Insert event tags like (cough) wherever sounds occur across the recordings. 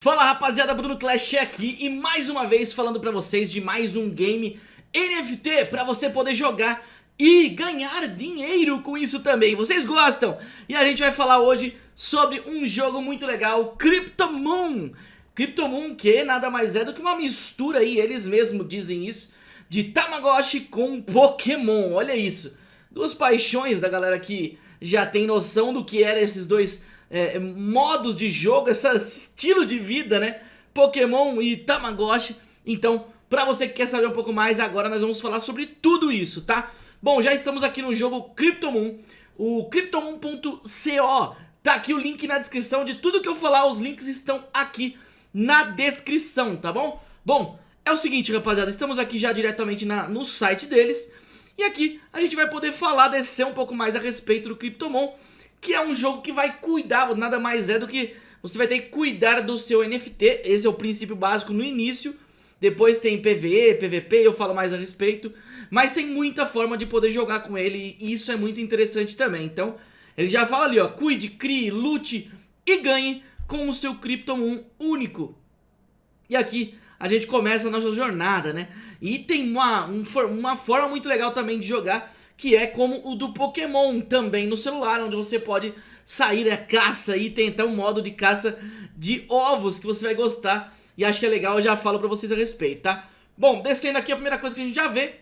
Fala rapaziada, Bruno Clash aqui e mais uma vez falando pra vocês de mais um game NFT pra você poder jogar e ganhar dinheiro com isso também, vocês gostam? E a gente vai falar hoje sobre um jogo muito legal, Cryptomoon. Cryptomoon que nada mais é do que uma mistura aí, eles mesmos dizem isso, de Tamagotchi com Pokémon, olha isso. Duas paixões da galera que já tem noção do que eram esses dois é, modos de jogo, esse estilo de vida, né? Pokémon e Tamagotchi. Então, pra você que quer saber um pouco mais, agora nós vamos falar sobre tudo isso, tá? Bom, já estamos aqui no jogo Cryptomoon, o Cryptomoon.co. Tá aqui o link na descrição de tudo que eu falar, os links estão aqui na descrição, tá bom? Bom, é o seguinte, rapaziada, estamos aqui já diretamente na, no site deles. E aqui a gente vai poder falar, descer um pouco mais a respeito do Cryptomon que é um jogo que vai cuidar, nada mais é do que você vai ter que cuidar do seu NFT, esse é o princípio básico no início, depois tem PVE, PVP, eu falo mais a respeito, mas tem muita forma de poder jogar com ele e isso é muito interessante também, então ele já fala ali ó, cuide, crie, lute e ganhe com o seu Cryptomoon único. E aqui a gente começa a nossa jornada, né? E tem uma, um, uma forma muito legal também de jogar que é como o do Pokémon também no celular, onde você pode sair a caça e tentar um modo de caça de ovos que você vai gostar. E acho que é legal, eu já falo pra vocês a respeito, tá? Bom, descendo aqui, a primeira coisa que a gente já vê,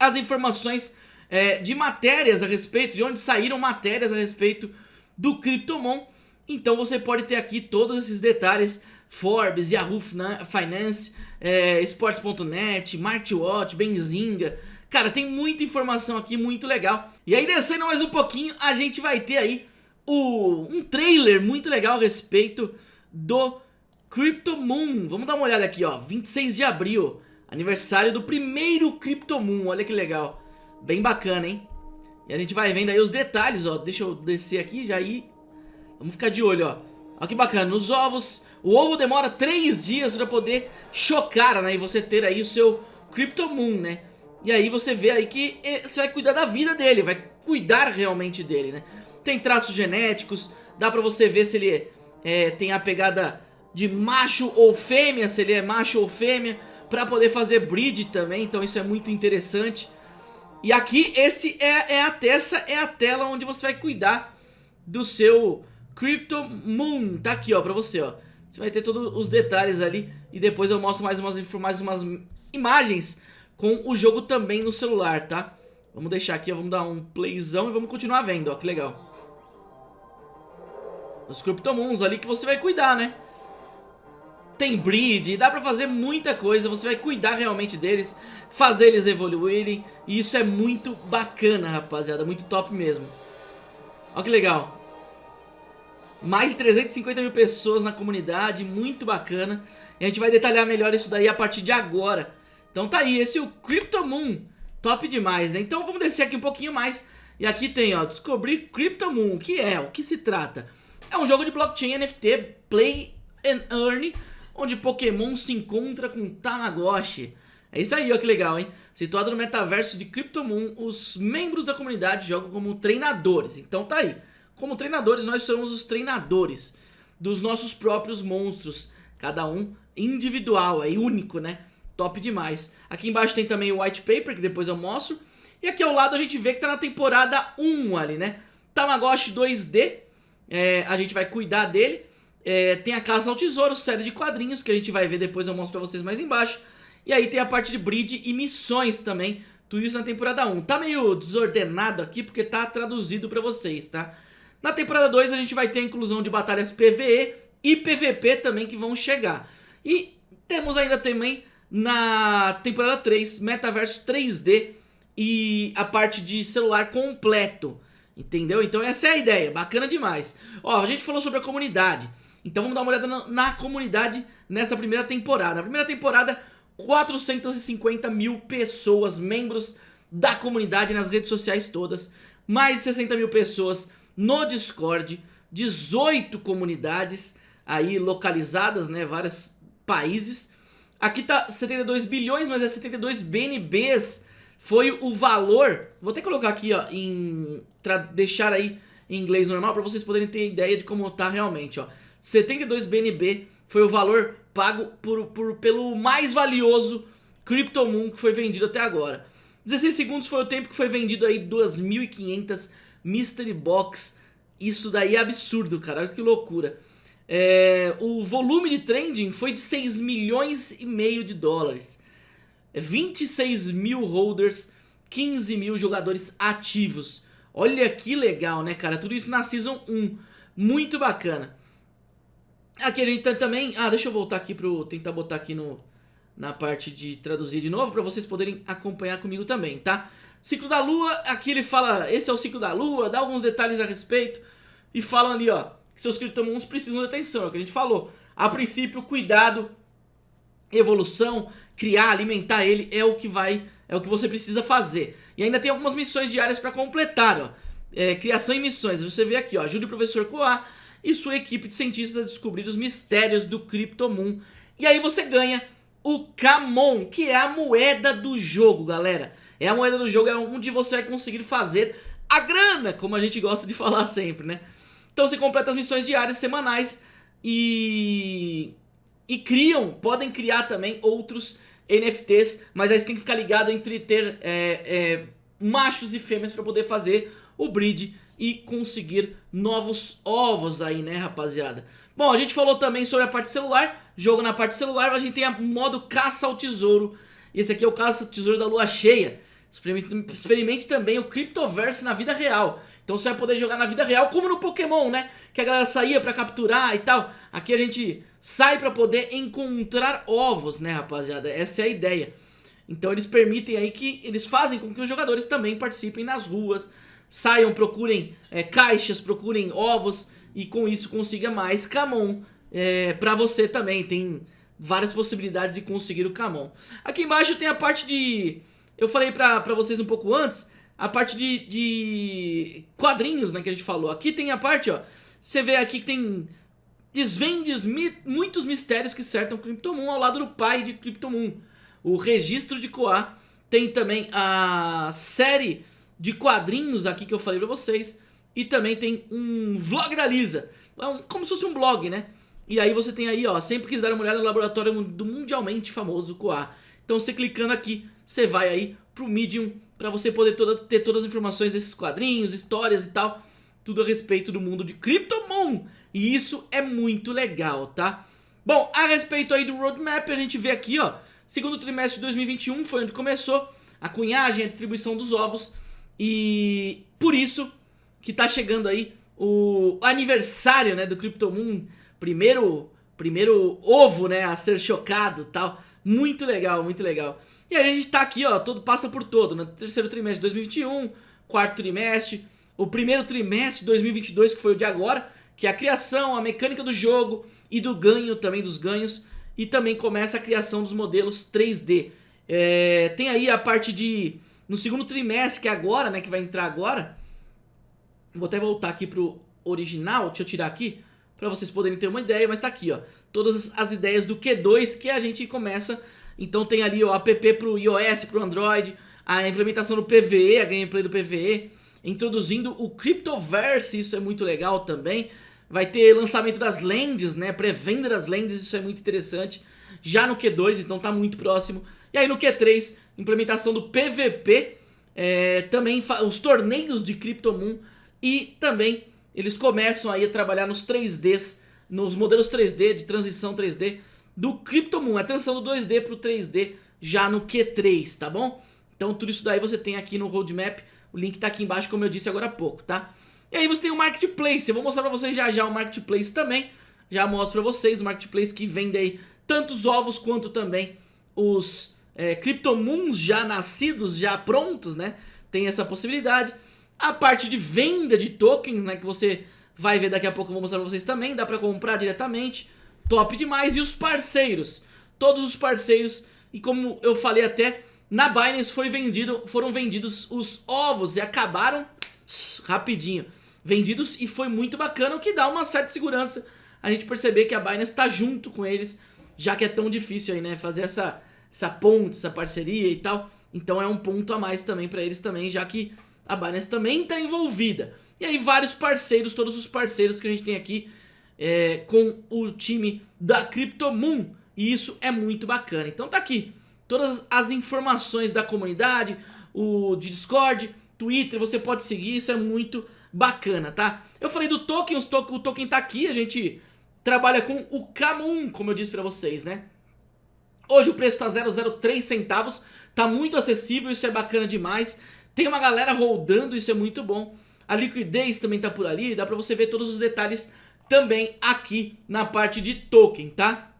as informações é, de matérias a respeito, de onde saíram matérias a respeito do Cryptomon. Então você pode ter aqui todos esses detalhes, Forbes, Yahoo Finance, é, Sports.net, Martwatch, Benzinga Cara, tem muita informação aqui, muito legal. E aí, descendo mais um pouquinho, a gente vai ter aí o, um trailer muito legal a respeito do Crypto Moon. Vamos dar uma olhada aqui, ó. 26 de abril, aniversário do primeiro Crypto Moon. Olha que legal. Bem bacana, hein? E a gente vai vendo aí os detalhes, ó. Deixa eu descer aqui já aí. Vamos ficar de olho, ó. Olha que bacana. Nos ovos, o ovo demora 3 dias pra poder chocar, né? E você ter aí o seu Crypto Moon, né? E aí você vê aí que eh, você vai cuidar da vida dele, vai cuidar realmente dele, né? Tem traços genéticos, dá pra você ver se ele é, tem a pegada de macho ou fêmea, se ele é macho ou fêmea, pra poder fazer breed também, então isso é muito interessante. E aqui esse é, é a essa é a tela onde você vai cuidar do seu Crypto Moon, tá aqui ó, pra você ó. Você vai ter todos os detalhes ali e depois eu mostro mais umas, mais umas imagens com o jogo também no celular, tá? Vamos deixar aqui, vamos dar um playzão e vamos continuar vendo, ó, que legal. Os Cryptomoons ali que você vai cuidar, né? Tem breed, dá pra fazer muita coisa, você vai cuidar realmente deles, fazer eles evoluírem, e isso é muito bacana, rapaziada, muito top mesmo. Ó que legal. Mais de 350 mil pessoas na comunidade, muito bacana. E a gente vai detalhar melhor isso daí a partir de agora. Então tá aí, esse é o Cryptomoon. Top demais, né? Então vamos descer aqui um pouquinho mais. E aqui tem, ó, descobrir Cryptomoon. O que é? O que se trata? É um jogo de blockchain NFT, Play and Earn, onde Pokémon se encontra com Tamagotchi. É isso aí, ó, que legal, hein? Situado no metaverso de Cryptomoon, os membros da comunidade jogam como treinadores. Então tá aí. Como treinadores, nós somos os treinadores dos nossos próprios monstros. Cada um individual, é único, né? Top demais. Aqui embaixo tem também o white paper, que depois eu mostro. E aqui ao lado a gente vê que tá na temporada 1 ali, né? Tamagotchi 2D, é, a gente vai cuidar dele. É, tem a Caça ao Tesouro, série de quadrinhos, que a gente vai ver depois, eu mostro pra vocês mais embaixo. E aí tem a parte de breed e missões também, tudo isso na temporada 1. Tá meio desordenado aqui, porque tá traduzido pra vocês, tá? Na temporada 2 a gente vai ter a inclusão de batalhas PVE e PVP também que vão chegar. E temos ainda também na temporada 3, Metaverso 3D e a parte de celular completo. Entendeu? Então essa é a ideia, bacana demais. Ó, a gente falou sobre a comunidade. Então vamos dar uma olhada na, na comunidade nessa primeira temporada. Na primeira temporada, 450 mil pessoas, membros da comunidade nas redes sociais todas. Mais de 60 mil pessoas no Discord. 18 comunidades aí localizadas, né? Vários países. Aqui tá 72 bilhões, mas é 72 BNBs. Foi o valor. Vou até colocar aqui, ó, em deixar aí em inglês normal para vocês poderem ter ideia de como tá realmente, ó. 72 BNB foi o valor pago por, por, pelo mais valioso CryptoMoon que foi vendido até agora. 16 segundos foi o tempo que foi vendido aí 2.500 Mystery Box. Isso daí é absurdo, cara, olha que loucura. É, o volume de trading foi de 6 milhões e meio de dólares. 26 mil holders, 15 mil jogadores ativos. Olha que legal, né, cara? Tudo isso na Season 1. Muito bacana. Aqui a gente tem também... Ah, deixa eu voltar aqui pro... Tentar botar aqui no... Na parte de traduzir de novo, para vocês poderem acompanhar comigo também, tá? Ciclo da Lua, aqui ele fala... Esse é o ciclo da Lua, dá alguns detalhes a respeito. E falam ali, ó... Que seus criptomundos precisam de atenção, é o que a gente falou. A princípio, cuidado, evolução, criar, alimentar ele é o que vai... É o que você precisa fazer. E ainda tem algumas missões diárias para completar, ó. É, criação e missões. Você vê aqui, ó. Ajude o professor Koa e sua equipe de cientistas a descobrir os mistérios do Cryptomoon. E aí você ganha o Camon, que é a moeda do jogo, galera. É a moeda do jogo, é onde você vai conseguir fazer a grana, como a gente gosta de (laughs) falar sempre, né? Então você completa as missões diárias, semanais e... E criam, podem criar também outros NFTs, mas aí você tem que ficar ligado entre ter é, é, machos e fêmeas para poder fazer o breed e conseguir novos ovos aí, né, rapaziada? Bom, a gente falou também sobre a parte celular, jogo na parte celular, a gente tem o modo caça ao tesouro. Esse aqui é o caça ao tesouro da lua cheia. Experimente, experimente também o Cryptoverse na vida real. Então você vai poder jogar na vida real, como no Pokémon, né? Que a galera saía pra capturar e tal. Aqui a gente sai pra poder encontrar ovos, né, rapaziada? Essa é a ideia. Então eles permitem aí que eles fazem com que os jogadores também participem nas ruas, saiam, procurem é, caixas, procurem ovos e com isso consiga mais Camon é, pra você também. Tem várias possibilidades de conseguir o Camon. Aqui embaixo tem a parte de... Eu falei pra, pra vocês um pouco antes, a parte de, de quadrinhos né, que a gente falou. Aqui tem a parte, ó, você vê aqui que tem... Desvende mi, muitos mistérios que cercam Cryptomoon ao lado do pai de Cryptomoon. O registro de Koa. Tem também a série de quadrinhos aqui que eu falei pra vocês. E também tem um vlog da Lisa. É como se fosse um blog, né? E aí você tem aí, ó, sempre quis dar uma olhada no laboratório do mundialmente famoso Koa. Então você clicando aqui, você vai aí pro Medium para você poder toda, ter todas as informações desses quadrinhos, histórias e tal. Tudo a respeito do mundo de Cryptomoon. E isso é muito legal, tá? Bom, a respeito aí do roadmap, a gente vê aqui, ó, segundo trimestre de 2021 foi onde começou a cunhagem, a distribuição dos ovos. E por isso que tá chegando aí o aniversário, né, do Cryptomoon, primeiro, primeiro ovo, né, a ser chocado tal. Muito legal, muito legal. E aí a gente tá aqui, ó, todo passa por todo, no né, terceiro trimestre de 2021, quarto trimestre, o primeiro trimestre de 2022, que foi o de agora, que é a criação, a mecânica do jogo e do ganho também dos ganhos, e também começa a criação dos modelos 3D. É, tem aí a parte de no segundo trimestre, que é agora, né, que vai entrar agora, vou até voltar aqui pro original, deixa eu tirar aqui, para vocês poderem ter uma ideia, mas tá aqui, ó, todas as ideias do Q2 que a gente começa, então tem ali o app pro iOS, pro Android, a implementação do PVE, a gameplay do PVE, introduzindo o Cryptoverse, isso é muito legal também, vai ter lançamento das lentes, né, pré-venda das lentes, isso é muito interessante, já no Q2, então tá muito próximo, e aí no Q3 implementação do PVP, é, também os torneios de Cryptomoon e também eles começam aí a trabalhar nos 3Ds, nos modelos 3D, de transição 3D do Cryptomoon, a transição do 2D para o 3D já no Q3, tá bom? Então tudo isso daí você tem aqui no roadmap, o link tá aqui embaixo como eu disse agora há pouco, tá? E aí você tem o Marketplace, eu vou mostrar pra vocês já já o Marketplace também, já mostro pra vocês o Marketplace que vende aí tantos ovos quanto também os é, Cryptomoons já nascidos, já prontos, né? Tem essa possibilidade. A parte de venda de tokens, né? Que você vai ver daqui a pouco, eu vou mostrar pra vocês também. Dá pra comprar diretamente. Top demais. E os parceiros. Todos os parceiros. E como eu falei até, na Binance foi vendido, foram vendidos os ovos e acabaram rapidinho. Vendidos e foi muito bacana, o que dá uma certa segurança a gente perceber que a Binance está junto com eles, já que é tão difícil aí, né, fazer essa essa ponte, essa parceria e tal. Então é um ponto a mais também para eles também, já que a Binance também está envolvida. E aí vários parceiros, todos os parceiros que a gente tem aqui, é, com o time da CryptoMoon. E isso é muito bacana. Então tá aqui todas as informações da comunidade, o Discord, Twitter, você pode seguir, isso é muito bacana, tá? Eu falei do token, os to o token tá aqui, a gente trabalha com o Camun, como eu disse pra vocês, né? Hoje o preço tá 0,03 centavos, tá muito acessível, isso é bacana demais. Tem uma galera rodando, isso é muito bom. A liquidez também tá por ali, dá pra você ver todos os detalhes também aqui na parte de token, tá?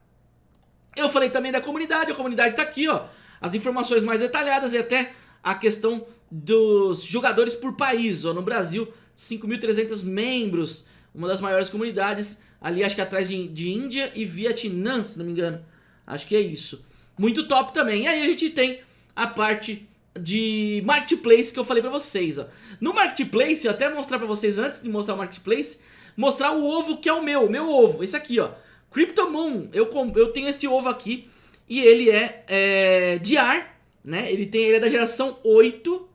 Eu falei também da comunidade, a comunidade tá aqui, ó. As informações mais detalhadas e até a questão dos jogadores por país, ó. No Brasil, 5.300 membros, uma das maiores comunidades, ali acho que atrás de, de Índia e Vietnã, se não me engano. Acho que é isso. Muito top também. E aí a gente tem a parte de Marketplace que eu falei pra vocês, ó. No Marketplace, eu até mostrar pra vocês antes de mostrar o Marketplace, mostrar o ovo que é o meu, meu ovo, esse aqui, ó. Cryptomoon, eu, eu tenho esse ovo aqui e ele é, é de ar, né? Ele, tem, ele é da geração 8,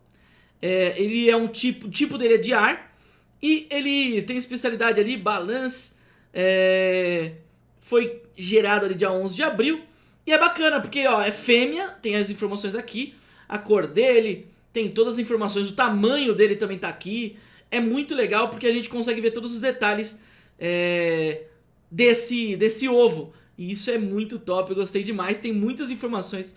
é, ele é um tipo, o tipo dele é de ar e ele tem especialidade ali, balance, é, foi gerado ali dia 11 de abril e é bacana porque ó, é fêmea, tem as informações aqui, a cor dele, tem todas as informações, o tamanho dele também tá aqui, é muito legal porque a gente consegue ver todos os detalhes é, desse, desse ovo. E isso é muito top, eu gostei demais. Tem muitas informações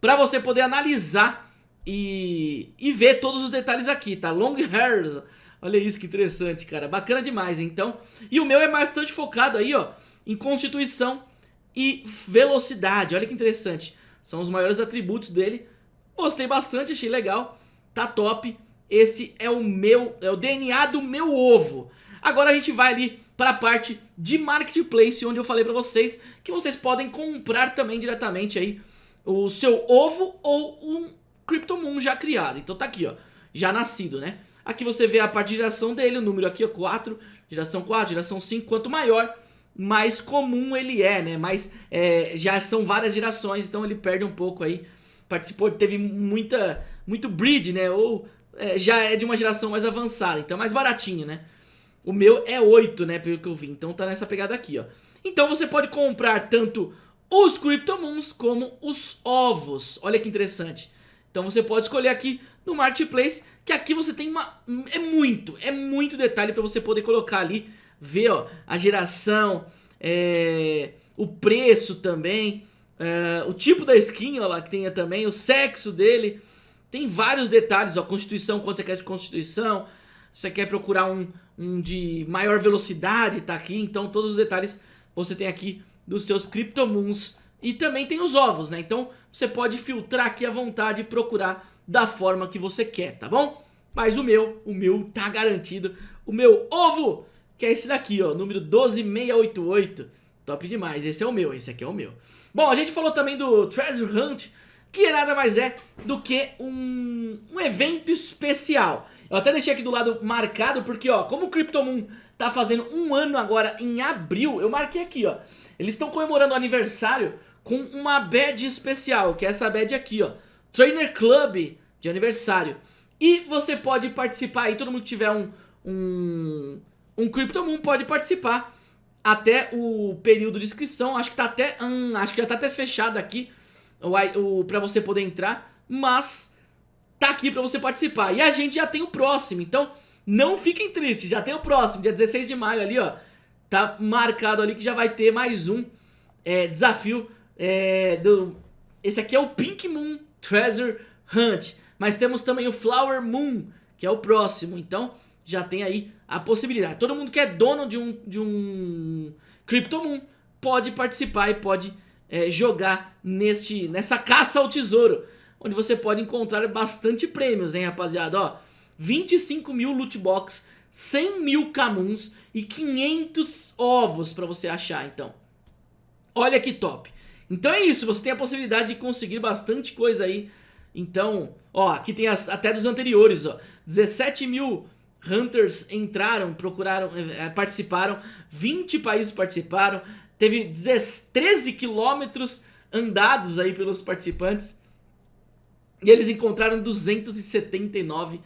para você poder analisar e, e ver todos os detalhes aqui, tá? Long hairs, olha isso que interessante, cara. Bacana demais, então. E o meu é bastante focado aí, ó, em constituição e velocidade. Olha que interessante. São os maiores atributos dele. Gostei bastante, achei legal. Tá top. Esse é o meu, é o DNA do meu ovo. Agora a gente vai ali para a parte de Marketplace, onde eu falei para vocês que vocês podem comprar também diretamente aí o seu ovo ou um CryptoMoon já criado. Então tá aqui, ó, já nascido, né? Aqui você vê a parte de geração dele, o número aqui, ó, 4, geração 4, geração 5, quanto maior, mais comum ele é, né? Mas é, já são várias gerações, então ele perde um pouco aí. Participou, teve muita, muito breed, né? Ou é, já é de uma geração mais avançada, então é mais baratinho, né? O meu é 8, né, pelo que eu vi, então tá nessa pegada aqui, ó. Então você pode comprar tanto os Cryptomoons como os ovos. Olha que interessante. Então você pode escolher aqui no Marketplace, que aqui você tem uma... É muito, é muito detalhe para você poder colocar ali, ver, ó, a geração, é, o preço também, é, o tipo da skin, ó lá, que tenha também, o sexo dele... Tem vários detalhes, ó, constituição, quanto você quer de constituição, você quer procurar um, um de maior velocidade, tá aqui, então todos os detalhes você tem aqui dos seus Cryptomoons e também tem os ovos, né? Então você pode filtrar aqui à vontade e procurar da forma que você quer, tá bom? Mas o meu, o meu tá garantido, o meu ovo, que é esse daqui, ó, número 12688, top demais, esse é o meu, esse aqui é o meu. Bom, a gente falou também do Treasure Hunt, que nada mais é do que um, um evento especial. Eu até deixei aqui do lado marcado porque, ó, como o CryptoMoon tá fazendo um ano agora em abril, eu marquei aqui, ó. Eles estão comemorando o aniversário com uma badge especial, que é essa badge aqui, ó. Trainer Club de aniversário. E você pode participar aí, todo mundo que tiver um, um, um CryptoMoon pode participar até o período de inscrição. Acho que tá até, hum, acho que já tá até fechado aqui o, o, pra você poder entrar, mas tá aqui pra você participar. E a gente já tem o próximo, então não fiquem tristes, já tem o próximo, dia 16 de maio ali, ó. Tá marcado ali que já vai ter mais um é, desafio é, do... Esse aqui é o Pink Moon Treasure Hunt, mas temos também o Flower Moon, que é o próximo, então já tem aí a possibilidade. Todo mundo que é dono de um, de um Crypto Moon pode participar e pode é, jogar neste, nessa caça ao tesouro, onde você pode encontrar bastante prêmios, hein, rapaziada, ó. 25 mil loot box, 100 mil camuns e 500 ovos pra você achar, então. Olha que top. Então é isso, você tem a possibilidade de conseguir bastante coisa aí. Então, ó, aqui tem as, até dos anteriores, ó. 17 mil Hunters entraram, procuraram, é, participaram, 20 países participaram, Teve 13 quilômetros andados aí pelos participantes. E eles encontraram 279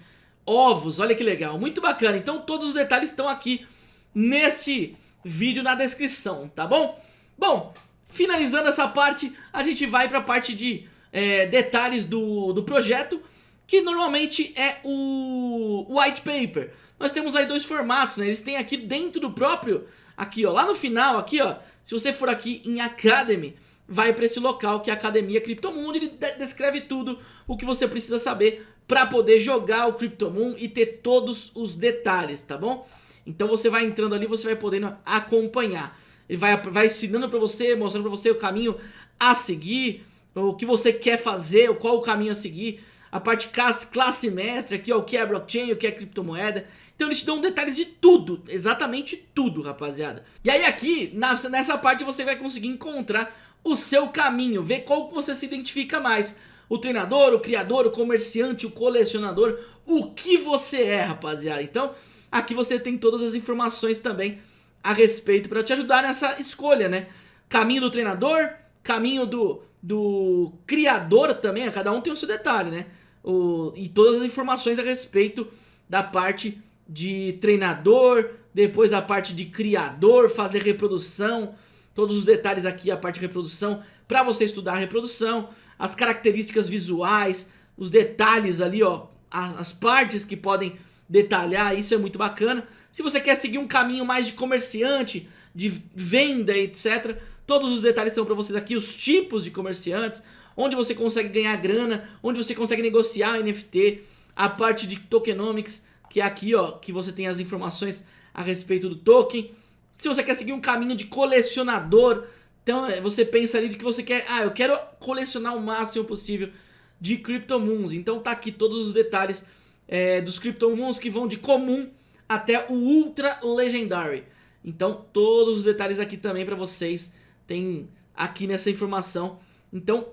ovos. Olha que legal, muito bacana. Então todos os detalhes estão aqui neste vídeo na descrição, tá bom? Bom, finalizando essa parte, a gente vai para a parte de é, detalhes do, do projeto, que normalmente é o white paper. Nós temos aí dois formatos, né? Eles têm aqui dentro do próprio, aqui ó, lá no final, aqui ó, se você for aqui em Academy, vai para esse local que é a Academia Criptomundo, ele descreve tudo o que você precisa saber para poder jogar o Cryptomoon e ter todos os detalhes, tá bom? Então você vai entrando ali, você vai podendo acompanhar. Ele vai, vai ensinando para você, mostrando para você o caminho a seguir, o que você quer fazer, qual o caminho a seguir, a parte classe, classe mestre aqui, ó, o que é blockchain, o que é criptomoeda. Então eles te dão detalhes de tudo, exatamente tudo, rapaziada. E aí aqui, nessa parte você vai conseguir encontrar o seu caminho, ver qual que você se identifica mais. O treinador, o criador, o comerciante, o colecionador, o que você é, rapaziada. Então, aqui você tem todas as informações também a respeito para te ajudar nessa escolha, né? Caminho do treinador, caminho do, do criador também, cada um tem o seu detalhe, né? O, e todas as informações a respeito da parte de treinador, depois da parte de criador, fazer reprodução, todos os detalhes aqui, a parte de reprodução, para você estudar a reprodução, as características visuais, os detalhes ali, ó, as partes que podem detalhar, isso é muito bacana. Se você quer seguir um caminho mais de comerciante, de venda, etc., todos os detalhes são para vocês aqui, os tipos de comerciantes, onde você consegue ganhar grana, onde você consegue negociar NFT, a parte de tokenomics, que é aqui, ó, que você tem as informações a respeito do token, se você quer seguir um caminho de colecionador, então é, você pensa ali de que você quer, ah, eu quero colecionar o máximo possível de Cryptomoons. Então tá aqui todos os detalhes é, dos Cryptomoons que vão de comum até o Ultra Legendary. Então todos os detalhes aqui também para vocês tem aqui nessa informação. Então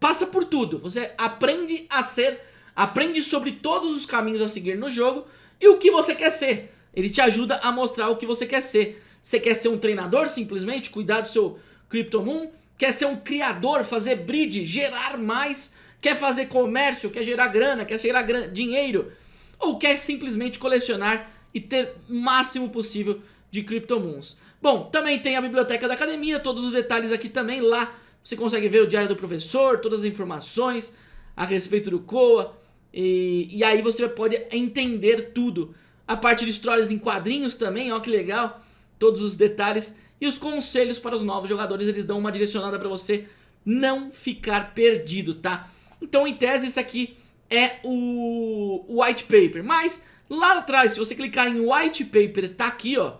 passa por tudo, você aprende a ser, aprende sobre todos os caminhos a seguir no jogo e o que você quer ser. Ele te ajuda a mostrar o que você quer ser. Você quer ser um treinador simplesmente, cuidar do seu Cryptomoon? Quer ser um criador, fazer bridge, gerar mais? Quer fazer comércio, quer gerar grana, quer gerar dinheiro? Ou quer simplesmente colecionar e ter o máximo possível de Cryptomoons? Bom, também tem a biblioteca da academia, todos os detalhes aqui também lá. Você consegue ver o diário do professor, todas as informações a respeito do COA. E, e aí você pode entender tudo. A parte de histórias em quadrinhos também, ó que legal todos os detalhes e os conselhos para os novos jogadores, eles dão uma direcionada para você não ficar perdido, tá? Então, em tese, esse aqui é o white paper, mas lá atrás, se você clicar em white paper, tá aqui, ó,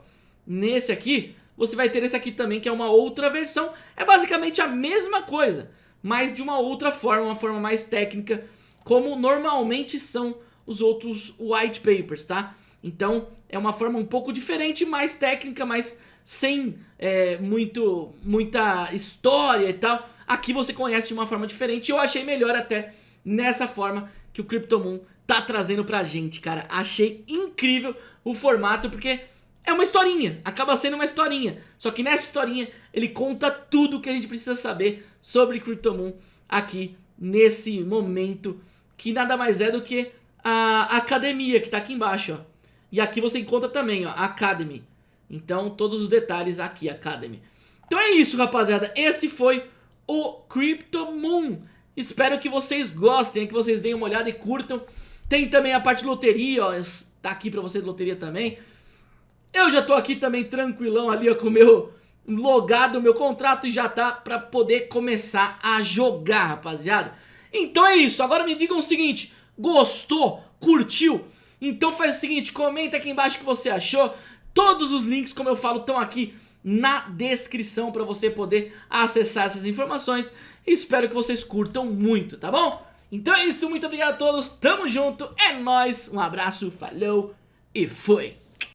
nesse aqui, você vai ter esse aqui também, que é uma outra versão, é basicamente a mesma coisa, mas de uma outra forma, uma forma mais técnica, como normalmente são os outros white papers, tá? Então é uma forma um pouco diferente, mais técnica, mas sem é, muito, muita história e tal. Aqui você conhece de uma forma diferente eu achei melhor até nessa forma que o Cryptomoon tá trazendo pra gente, cara. Achei incrível o formato porque é uma historinha, acaba sendo uma historinha. Só que nessa historinha ele conta tudo que a gente precisa saber sobre Cryptomoon aqui nesse momento que nada mais é do que a academia que tá aqui embaixo, ó. E aqui você encontra também, ó, Academy. Então, todos os detalhes aqui, Academy. Então é isso, rapaziada. Esse foi o Crypto Moon. Espero que vocês gostem, que vocês deem uma olhada e curtam. Tem também a parte de loteria, ó. Tá aqui pra você de loteria também. Eu já tô aqui também tranquilão ali, ó, com o meu logado, meu contrato e já tá pra poder começar a jogar, rapaziada. Então é isso. Agora me digam o seguinte, gostou? Curtiu? Então faz o seguinte, comenta aqui embaixo o que você achou. Todos os links, como eu falo, estão aqui na descrição para você poder acessar essas informações. Espero que vocês curtam muito, tá bom? Então é isso, muito obrigado a todos, tamo junto, é nóis, um abraço, falou e fui!